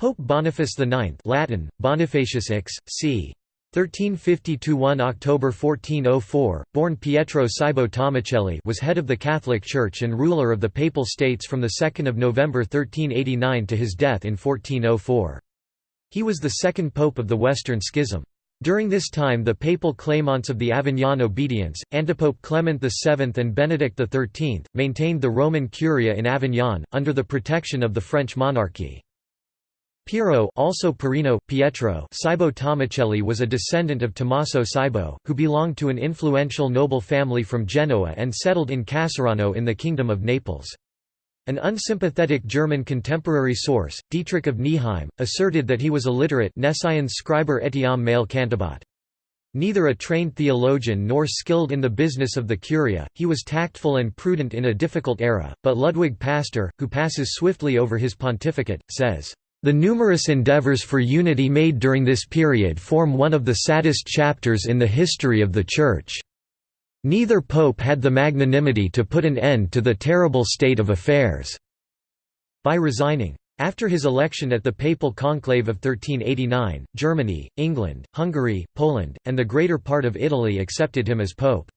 Pope Boniface IX Latin, Bonifacius X, c. 1350–1 October 1404, born Pietro Cybo Tomacelli was head of the Catholic Church and ruler of the Papal States from 2 November 1389 to his death in 1404. He was the second pope of the Western Schism. During this time the papal claimants of the Avignon obedience, Antipope Clement VII and Benedict XIII, maintained the Roman Curia in Avignon, under the protection of the French monarchy. Piero also Perino, Pietro Tomacelli was a descendant of Tommaso Cybo, who belonged to an influential noble family from Genoa and settled in Casarano in the Kingdom of Naples. An unsympathetic German contemporary source, Dietrich of Nieheim, asserted that he was illiterate scriber etiam male cantabat. Neither a trained theologian nor skilled in the business of the Curia, he was tactful and prudent in a difficult era, but Ludwig Pastor, who passes swiftly over his pontificate, says, the numerous endeavors for unity made during this period form one of the saddest chapters in the history of the Church. Neither pope had the magnanimity to put an end to the terrible state of affairs." by resigning. After his election at the Papal Conclave of 1389, Germany, England, Hungary, Poland, and the greater part of Italy accepted him as pope.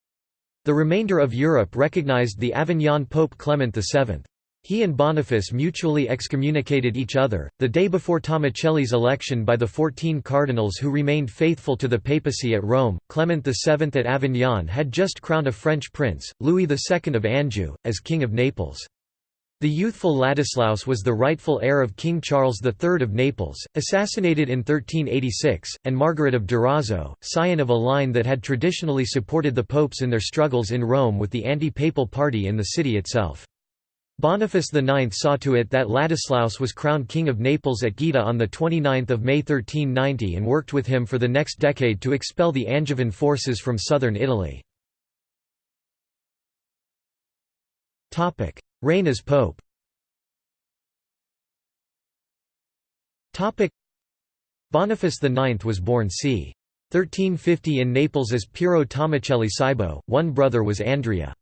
The remainder of Europe recognized the Avignon Pope Clement VII. He and Boniface mutually excommunicated each other. The day before Tomacelli's election by the fourteen cardinals who remained faithful to the papacy at Rome, Clement VII at Avignon had just crowned a French prince, Louis II of Anjou, as King of Naples. The youthful Ladislaus was the rightful heir of King Charles III of Naples, assassinated in 1386, and Margaret of Durazzo, scion of a line that had traditionally supported the popes in their struggles in Rome with the anti-papal party in the city itself. Boniface IX saw to it that Ladislaus was crowned King of Naples at Gaeta on 29 May 1390 and worked with him for the next decade to expel the Angevin forces from southern Italy. Reign as Pope Boniface IX was born c. 1350 in Naples as Piero Tomacelli Cybo, one brother was Andrea.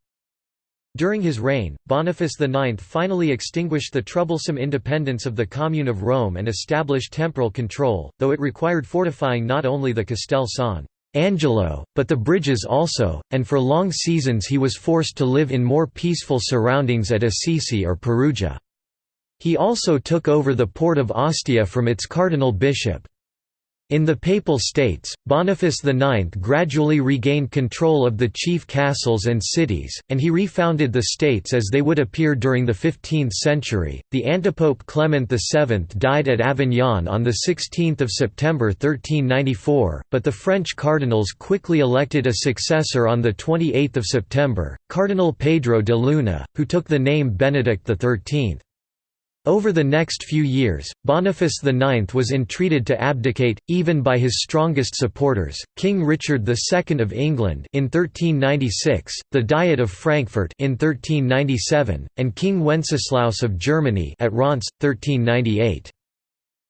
During his reign, Boniface IX finally extinguished the troublesome independence of the Commune of Rome and established temporal control, though it required fortifying not only the Castel San Angelo, but the bridges also, and for long seasons he was forced to live in more peaceful surroundings at Assisi or Perugia. He also took over the port of Ostia from its cardinal bishop, in the Papal States, Boniface IX gradually regained control of the chief castles and cities, and he refounded the states as they would appear during the 15th century. The antipope Clement VII died at Avignon on 16 September 1394, but the French cardinals quickly elected a successor on 28 September, Cardinal Pedro de Luna, who took the name Benedict XIII. Over the next few years, Boniface IX was entreated to abdicate, even by his strongest supporters, King Richard II of England in 1396, the Diet of Frankfurt in 1397, and King Wenceslaus of Germany at Reims, 1398.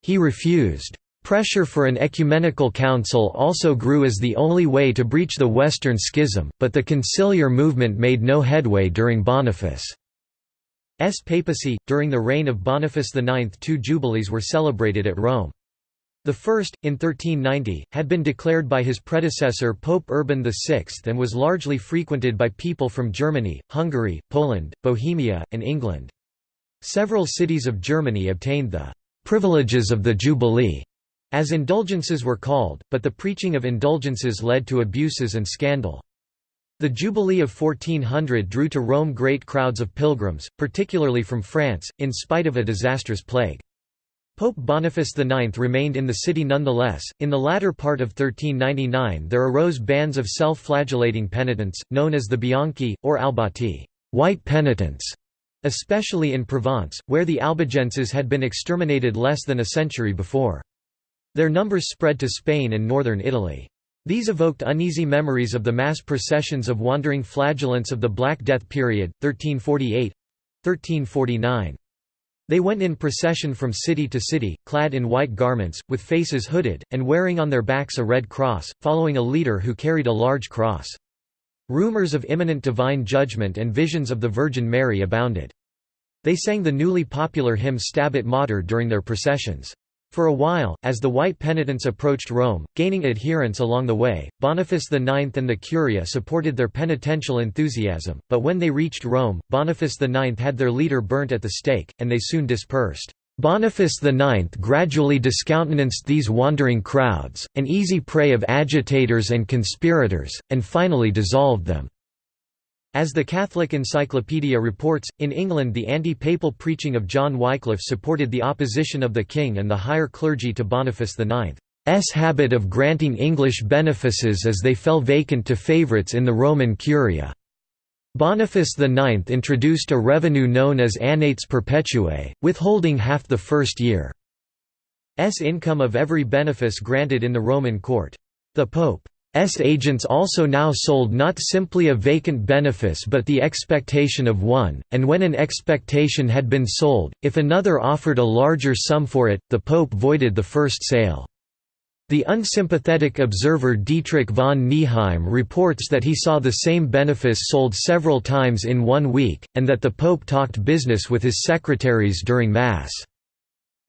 He refused. Pressure for an ecumenical council also grew as the only way to breach the Western Schism, but the conciliar movement made no headway during Boniface. S papacy. During the reign of Boniface IX, two jubilees were celebrated at Rome. The first, in 1390, had been declared by his predecessor Pope Urban VI and was largely frequented by people from Germany, Hungary, Poland, Bohemia, and England. Several cities of Germany obtained the «privileges of the Jubilee», as indulgences were called, but the preaching of indulgences led to abuses and scandal. The Jubilee of 1400 drew to Rome great crowds of pilgrims, particularly from France, in spite of a disastrous plague. Pope Boniface IX remained in the city nonetheless. In the latter part of 1399 there arose bands of self-flagellating penitents, known as the Bianchi, or Albati white penitents", especially in Provence, where the Albigenses had been exterminated less than a century before. Their numbers spread to Spain and northern Italy. These evoked uneasy memories of the mass processions of wandering flagellants of the Black Death period, 1348—1349. They went in procession from city to city, clad in white garments, with faces hooded, and wearing on their backs a red cross, following a leader who carried a large cross. Rumors of imminent divine judgment and visions of the Virgin Mary abounded. They sang the newly popular hymn Stabat Mater during their processions. For a while, as the white penitents approached Rome, gaining adherents along the way, Boniface IX and the Curia supported their penitential enthusiasm, but when they reached Rome, Boniface IX had their leader burnt at the stake, and they soon dispersed. Boniface IX gradually discountenanced these wandering crowds, an easy prey of agitators and conspirators, and finally dissolved them. As the Catholic Encyclopedia reports, in England the anti-papal preaching of John Wycliffe supported the opposition of the king and the higher clergy to Boniface IX's habit of granting English benefices as they fell vacant to favourites in the Roman Curia. Boniface IX introduced a revenue known as annates perpetuae, withholding half the first year's income of every benefice granted in the Roman court. The Pope S agents also now sold not simply a vacant benefice but the expectation of one, and when an expectation had been sold, if another offered a larger sum for it, the pope voided the first sale. The unsympathetic observer Dietrich von Nieheim reports that he saw the same benefice sold several times in one week, and that the pope talked business with his secretaries during Mass.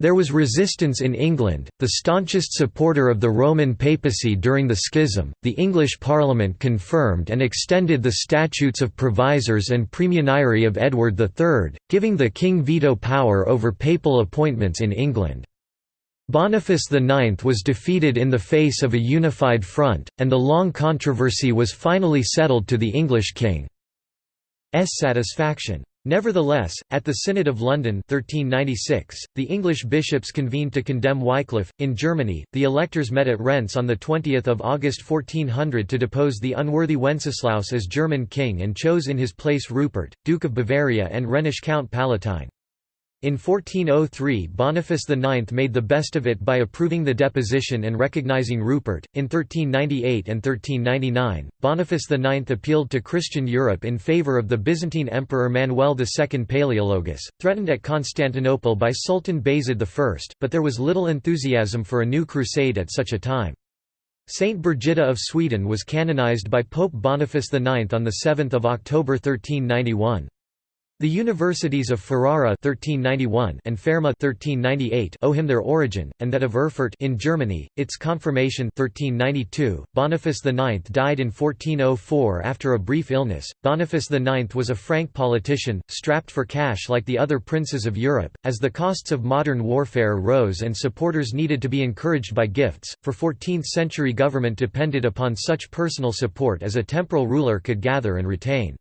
There was resistance in England, the staunchest supporter of the Roman papacy during the schism. The English Parliament confirmed and extended the statutes of provisors and premunire of Edward III, giving the king veto power over papal appointments in England. Boniface IX was defeated in the face of a unified front, and the long controversy was finally settled to the English king's satisfaction. Nevertheless, at the Synod of London 1396, the English bishops convened to condemn Wycliffe. In Germany, the electors met at Reims on 20 August 1400 to depose the unworthy Wenceslaus as German king and chose in his place Rupert, Duke of Bavaria and Rhenish Count Palatine. In 1403 Boniface IX made the best of it by approving the deposition and recognizing Rupert. In 1398 and 1399, Boniface IX appealed to Christian Europe in favor of the Byzantine Emperor Manuel II Palaeologus, threatened at Constantinople by Sultan Bayezid I, but there was little enthusiasm for a new crusade at such a time. Saint Birgitta of Sweden was canonized by Pope Boniface IX on 7 October 1391. The universities of Ferrara 1391 and Fermo 1398 owe him their origin, and that of Erfurt in Germany, its confirmation 1392. Boniface IX died in 1404 after a brief illness. Boniface IX was a Frank politician, strapped for cash like the other princes of Europe, as the costs of modern warfare rose and supporters needed to be encouraged by gifts, for 14th-century government depended upon such personal support as a temporal ruler could gather and retain.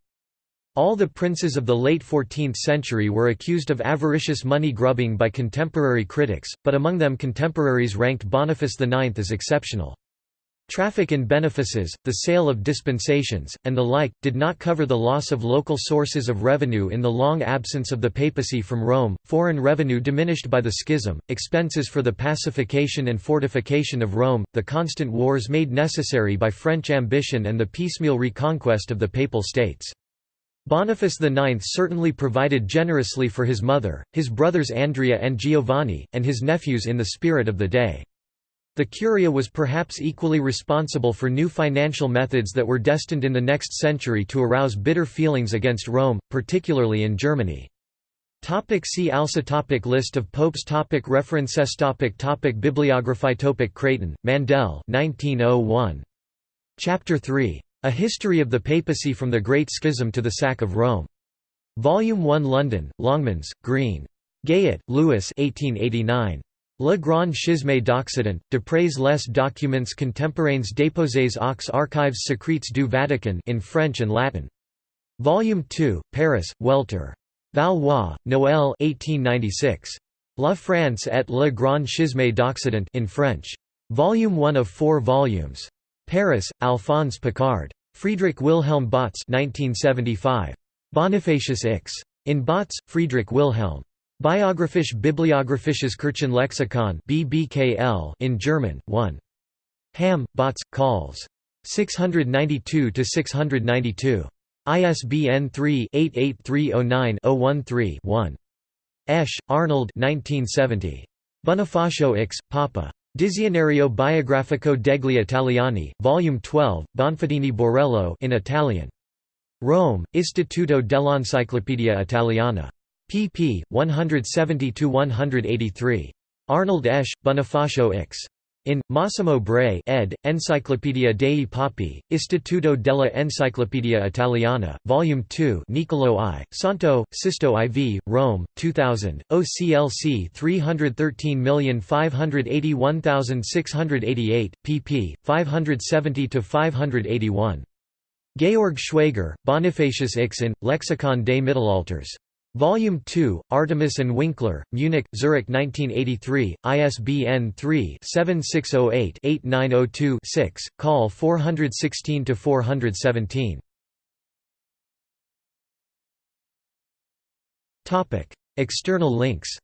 All the princes of the late 14th century were accused of avaricious money grubbing by contemporary critics, but among them contemporaries ranked Boniface IX as exceptional. Traffic in benefices, the sale of dispensations, and the like, did not cover the loss of local sources of revenue in the long absence of the papacy from Rome, foreign revenue diminished by the schism, expenses for the pacification and fortification of Rome, the constant wars made necessary by French ambition and the piecemeal reconquest of the Papal States. Boniface IX certainly provided generously for his mother, his brothers Andrea and Giovanni, and his nephews in the spirit of the day. The Curia was perhaps equally responsible for new financial methods that were destined in the next century to arouse bitter feelings against Rome, particularly in Germany. Topic see also topic List of popes topic References topic topic Bibliography topic Creighton, Mandel 1901. Chapter 3. A History of the Papacy from the Great Schism to the Sack of Rome. Volume 1 London, Longmans, Green. Gayet, Louis 1889. Le Grand Schisme d'Occident, d'après les documents contemporains déposés aux archives secrètes du Vatican in French and Latin. Volume 2, Paris, Welter. Valois, Noël 1896. La France et le Grand Schisme d'Occident in French. Volume 1 of four volumes. Paris, Alphonse Picard. Friedrich Wilhelm Bautz 1975. Bonifacius Ix. In Bautz, Friedrich Wilhelm. Biographisch Bibliographisches Kirchenlexikon BBKL in German, 1. Ham, Bautz, Calls. 692–692. ISBN 3-88309-013-1. Esch, Arnold 1970. Bonifacio Ix, Papa. Dizionario biografico degli Italiani, Volume 12, Bonfadini Borello in Italian. Rome, Istituto dell'Enciclopedia Italiana. pp. 170–183. Arnold Esch, Bonifacio Ix. In, Massimo Bray ed., Enciclopedia dei Papi, Istituto della Enciclopedia Italiana, Volume 2 Niccolò I, Santo, Sisto IV, Rome, 2000, OCLC 313581688, pp. 570–581. Georg Schwaiger, Bonifacius Ix in, Lexikon des Mittelalters. Volume 2, Artemis and Winkler, Munich, Zurich 1983, ISBN 3-7608-8902-6, call 416-417. External links